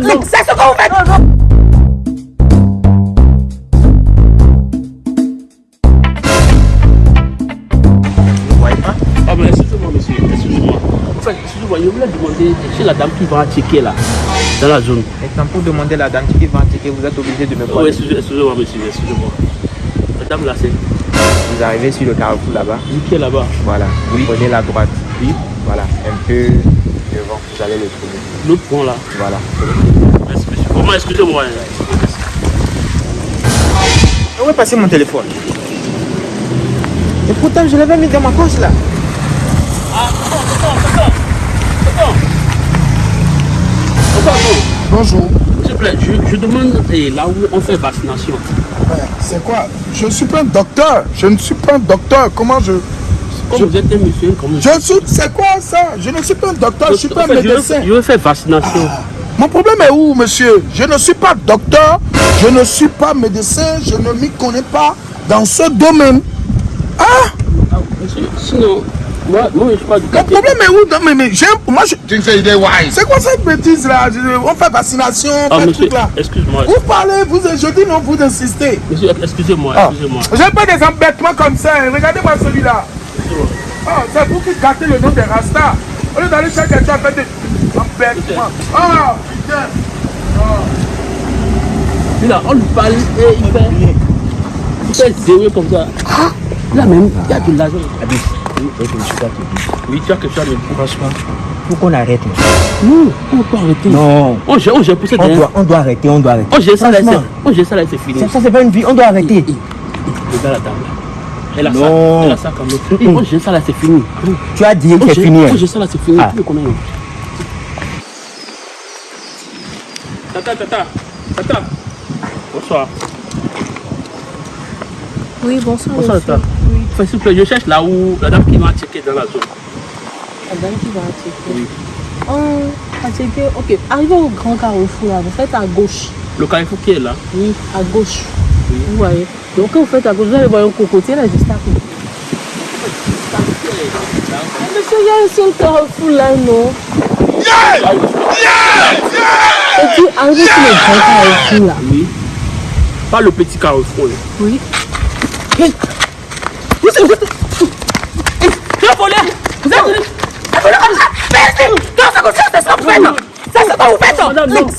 C'est ce que vous faites. Vous ne voyez pas? Ah, mais excusez-moi, monsieur. Excusez-moi. En fait, excusez-moi, je voulais demander chez la dame qui va checker là, dans la zone. Maintenant, pour demander à la dame qui va checker, vous êtes obligé de me Oh, voir. excusez- excusez-moi, monsieur. Excusez-moi. Madame là, c'est Vous arrivez sur le carrefour là-bas. qui est là-bas. Voilà. Vous Oui. prenez la droite. Oui. Voilà. Un peu vous allez le trouver. L'autre point là. Voilà. Merci, monsieur. Vraiment, excusez-moi. Où est passé mon téléphone Et pourtant, je l'avais mis dans ma poche là. Bonjour. S'il vous plaît, je, je demande eh, là où on fait vaccination. Ouais, C'est quoi? Je ne suis pas un docteur. Je ne suis pas un docteur. Comment je. Comme Je- vous êtes un monsieur, comme Je suis. C'est quoi ça? Je ne suis pas un docteur. Je ne suis pas un je médecin. Je veux faire vaccination. Mon problème est où, monsieur? Je ne suis pas docteur. Je ne suis pas médecin. Je ne m'y connais pas dans ce domaine. Ah Ah, monsieur, sinon, moi, moi je suis pas du Mon problème est où? Dans- mais, mais j'ai un- moi je. C'est quoi cette bêtise là On fait vaccination, on Ah, fait truc là. excuse-moi. Vous parlez, vous je dis non, vous insistez. Monsieur, excusez-moi, Ah. excusez-moi. J'ai pas des embêtements comme ça. hein. Regardez-moi celui-là. Ah, c'est vous qui gâtez le nom des Rastas. Au lieu d'aller chercher quelqu'un, faites des embêtements. Ah, putain. Lui, là, on lui parle et il fait. Il fait zéro comme ça. Là même, il y a de l'argent. Abis, oui, ne pas tu as quelque chose dire. Franchement, faut qu'on arrête. Non, on peut arrêter. Non. On on pour cette On doit, on doit arrêter, on doit arrêter. On gère ça là, c'est- fini. ça, ça c'est pas une vie, on doit arrêter. Regarde la dame là. Elle a ça, Non. elle a ça comme l'autre. Et On gère ça là, c'est fini. Tu as dit que c'est fini. hein. On gère ça là, c'est fini. Ah. Tu combien Tata, tata, tata. Bonsoir. Oui, bonsoir. Bonsoir, monsieur. tata. Enfin, s'il vous plaît, je cherche là où la dame qui m'a checké dans la zone. La dame qui va checker. Oui. Oh, à checker. Ok, arrivez au grand carrefour là, vous faites à gauche. Le carrefour qui est là. Oui, à gauche. Vous voyez. Donc quand vous faites à gauche, vous allez voir un cocotier là, juste à côté. Monsieur, il y a un seul carrefour là, non? Et puis, arrivez sur le grand carrefour là. Oui. Pas le petit carrefour. là. Oui. Vous êtes. Vous êtes. Merci. Non, c'est comme ça, c'est ça que vous faites. C'est ce que vous faites. Madame, non. C'est